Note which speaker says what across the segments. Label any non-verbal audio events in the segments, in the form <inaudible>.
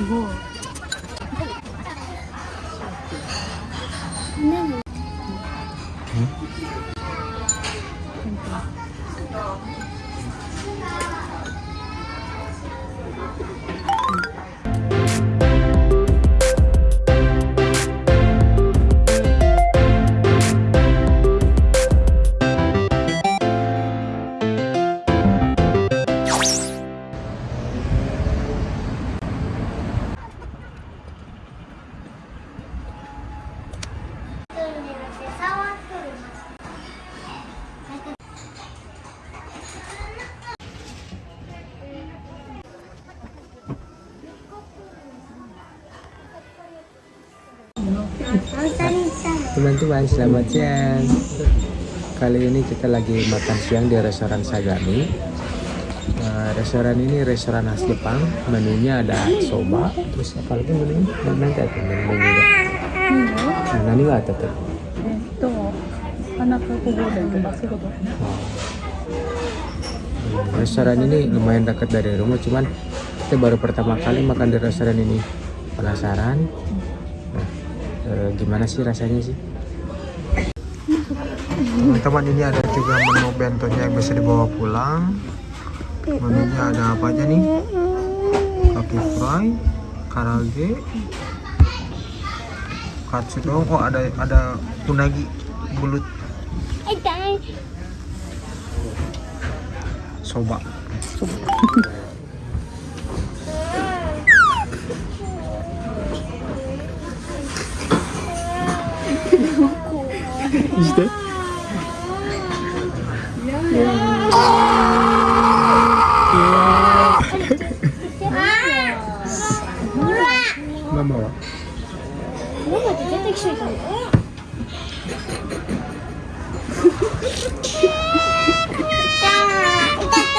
Speaker 1: 이거
Speaker 2: 응? 응?
Speaker 3: guys, selamat siang Kali ini kita lagi makan siang di restoran Sagami nah, Restoran ini restoran khas Jepang Menunya ada soba Terus apa lagi menunya? Nanti ada menu juga Nah, nani ga ada tuh?
Speaker 1: Itu
Speaker 3: hmm, Restoran ini lumayan dekat dari rumah Cuman kita baru pertama kali makan di restoran ini Penasaran? Nah, e, gimana sih rasanya sih? Teman-teman ini ada juga menu bentonya yang bisa dibawa pulang. Menunya ada apa aja nih? Kaki fry, karage, katsudon. Oh ada ada unagi bulut soba. Işte.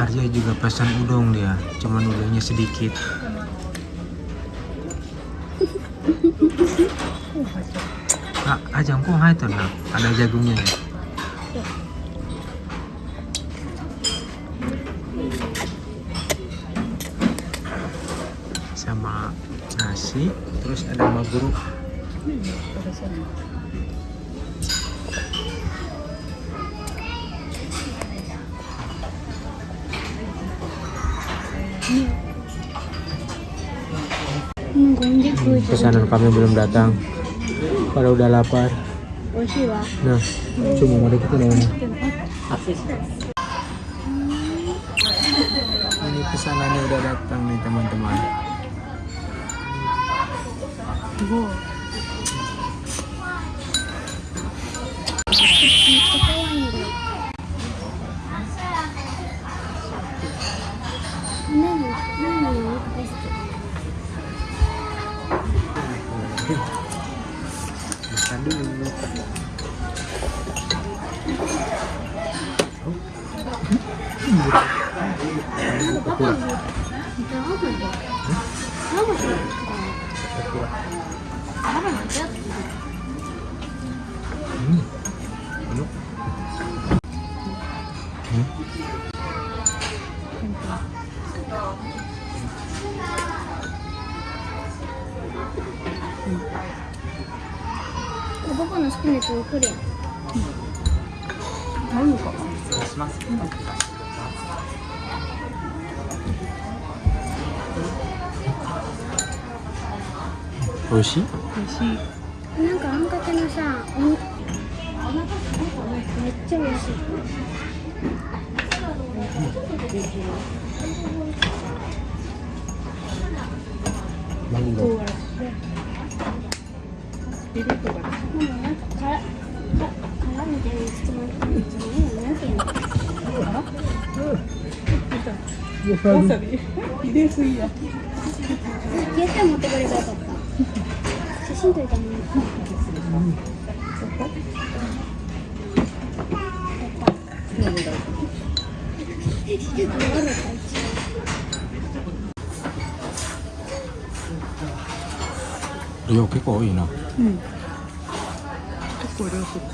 Speaker 3: Arya juga pesan udang dia, cuman udangnya sedikit. Ah, ajang kok hai nak, ada jagungnya ya. Sama nasi, terus ada maguru. pesanan kami belum datang. Kalau udah lapar. Nah cuma mau kita ini. Ini pesanannya udah datang nih teman-teman.
Speaker 2: 僕の好きなやつ送るやん。
Speaker 1: 何か。し
Speaker 3: ま
Speaker 1: す。美味しい？美味しい。
Speaker 2: なんかあんかけのさおめっちゃ美味しい、
Speaker 3: う
Speaker 1: ん、マンビビッ
Speaker 2: トがうなんかから殻みたいなうんなんていうの
Speaker 1: わさび入れすぎや
Speaker 2: 絶対持ってくればよかった 写真撮りたいな
Speaker 3: 量結構多いな
Speaker 1: うん結構量する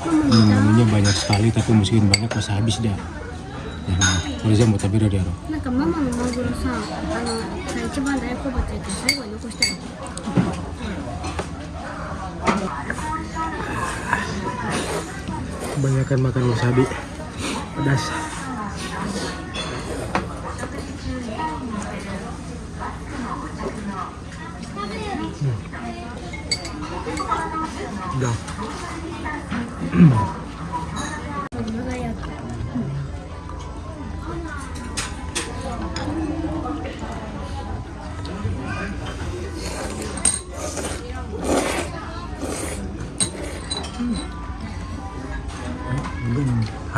Speaker 3: Hmm, menunya banyak sekali tapi masukin banyak pas habis dah. Ya,これ全部食べれるやろ。
Speaker 2: なんかママのマグロ
Speaker 3: Kebanyakan makan wasabi. Pedas. Hmm. <clears throat>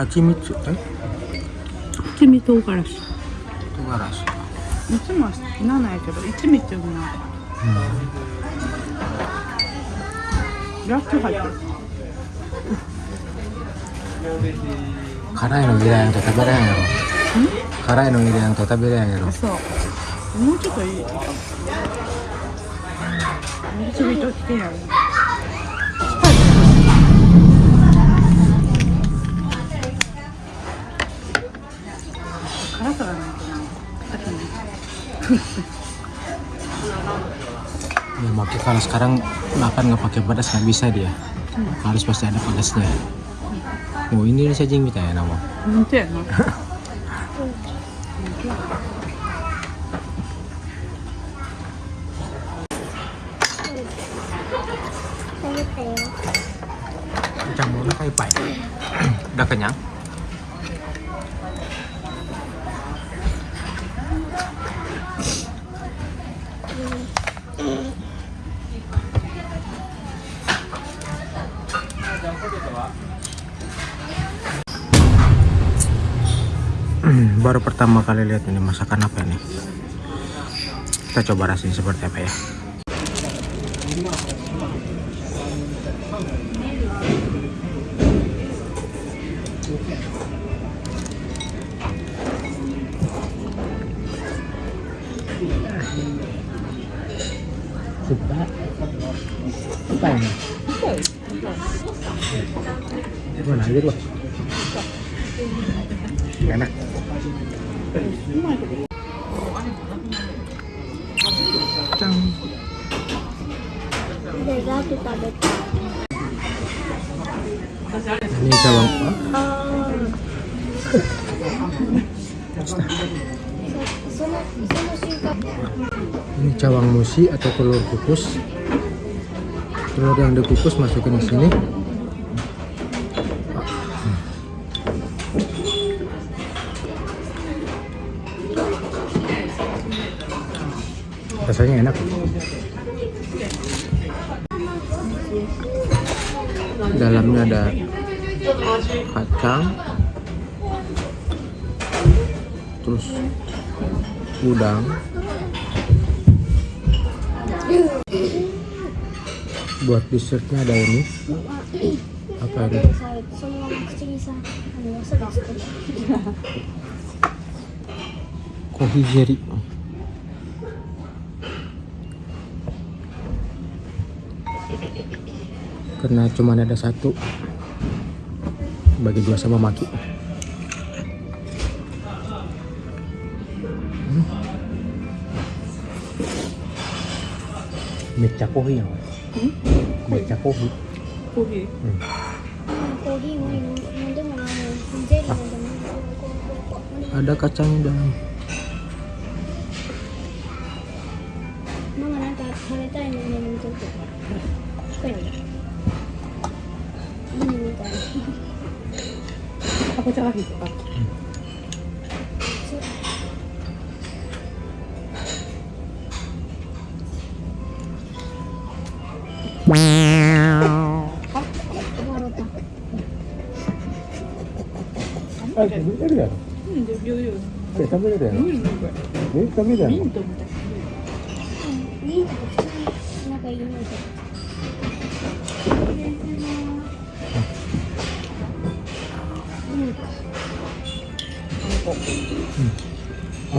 Speaker 3: Hmm. Hachimitsu, eh?
Speaker 1: 七味唐辛子
Speaker 3: Tunggaras.
Speaker 1: いつもは好きないけど一味っていうのはラッキョ入ってる
Speaker 3: 辛いの嫌いなんて食べれへんやろ。辛いの嫌いなんて食べれへんやろ。
Speaker 1: そうもうちょっといいかも七味ときてやる <laughs> 辛さがないとなあとね
Speaker 3: Ya, makanya kalau sekarang makan nggak pakai pedas nggak bisa dia. Harus pasti ada pedasnya. Oh ini saja yang minta ya nama.
Speaker 1: 本当やな
Speaker 2: 食べたよ
Speaker 3: Campurnya kayak pai. <clears throat> Udah kenyang? Baru pertama kali lihat ini masakan apa ini. Kita coba rasain seperti apa ya. aja loh. Enak. Ini
Speaker 2: cabang
Speaker 3: ini cawang musi atau telur kukus. Telur yang dikukus masukin ke sini. Rasanya enak. Dalamnya ada kacang, terus udang, buat dessertnya ada ini. Apa ini?
Speaker 2: さそ
Speaker 3: karena cuma ada satu. Bagi dua sama maki. Hmm. mecha kohi ya hmm? mecha kohi
Speaker 2: hmm. ah.
Speaker 3: ada kacang dan
Speaker 2: かぼちゃが引っ
Speaker 1: かかった。
Speaker 2: あ、食べれる
Speaker 3: やろ。
Speaker 1: うん、
Speaker 3: 食べれるやろ。え、食べれるやろ。
Speaker 1: ミントみたい。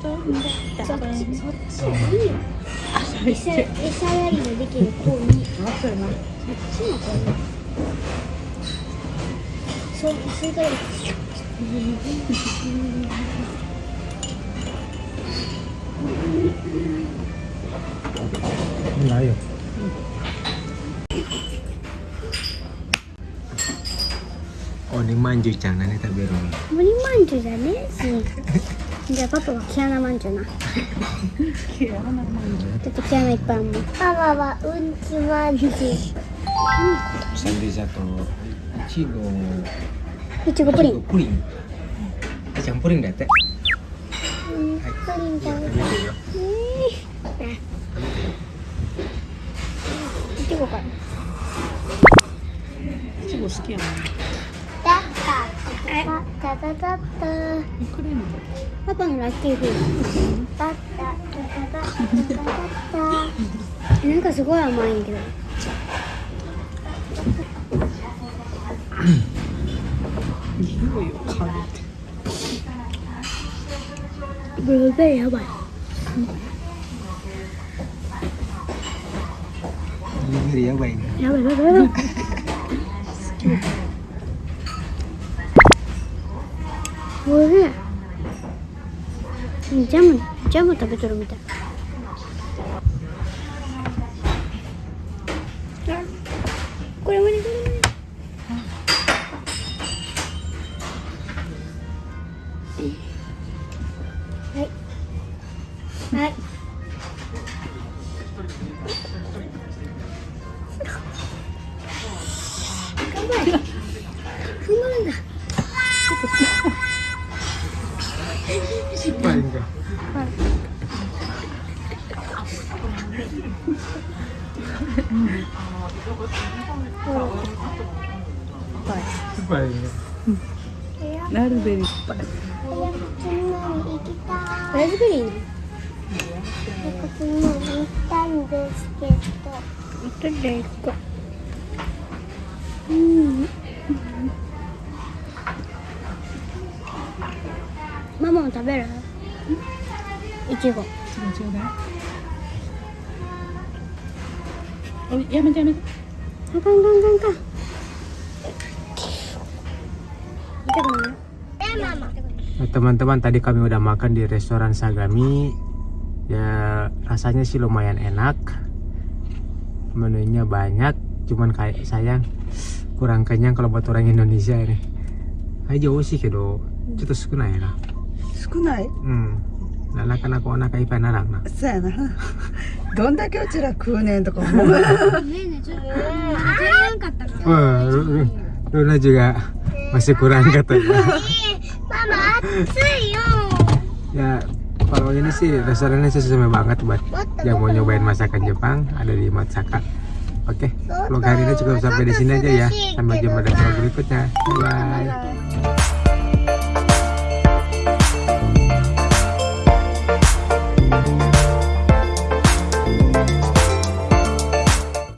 Speaker 1: そ
Speaker 2: っ
Speaker 1: ち
Speaker 2: そっちよ
Speaker 1: り
Speaker 2: 餌やりのできる子
Speaker 1: にそ
Speaker 2: っちの子にそうそれから
Speaker 3: じゃ
Speaker 2: あパパは毛穴まんじゅうな。
Speaker 1: 毛穴まんじゅう。
Speaker 2: ちょっと毛穴いっぱいあるもんパパはうんちまんじゅう。
Speaker 3: Sandi satu Ichigo
Speaker 2: いちごプリン。
Speaker 3: Puring Campurin dah teh
Speaker 2: うん。プリン食べるえいちごか。ら
Speaker 1: いちご好きやな。
Speaker 2: だは
Speaker 1: い。タタ。
Speaker 2: パパのラッキーフー。なん。かすごい甘いん。けど。
Speaker 1: ブルーベリーやばい。
Speaker 2: ブルーベリーやばい。やばいやばいやばい。おいしい。ジャムジャム食べとるみたい。あこれ無理これ無理はい。はい。頑張れ
Speaker 1: ラズベリー
Speaker 2: ねこっちにも行ったんですけど。どれ行こううんママも食べる？いちご。
Speaker 1: ちょうだいやめてやめて。
Speaker 2: あかんかんかんかん
Speaker 3: teman-teman tadi kami udah makan di restoran Sagami ya rasanya sih lumayan enak menunya banyak cuman kayak sayang kurang kenyang kalau buat orang Indonesia ini aja sih kedo <laughs> cuma sukunai na
Speaker 1: 少ない
Speaker 3: hmm na na kana ko na kai pa na lang na
Speaker 1: そうやなどんだけうちら食うねんとか思う
Speaker 2: ねえねえちょっと食べれなかったから
Speaker 3: Wah, Lu- Lu- Luna juga masih kurang katanya
Speaker 2: Mama,
Speaker 3: ya kalau ini sih restorannya sih sesuai banget buat yang mau nyobain masakan Jepang ada di Matsaka Oke, vlog hari ini cukup sampai di sini aja ya. Sampai jumpa di vlog berikutnya. Bye.